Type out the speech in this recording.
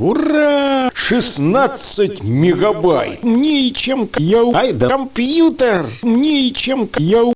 Ура! 16 мегабайт! Мне чем я... Ай да компьютер! Мне чем я...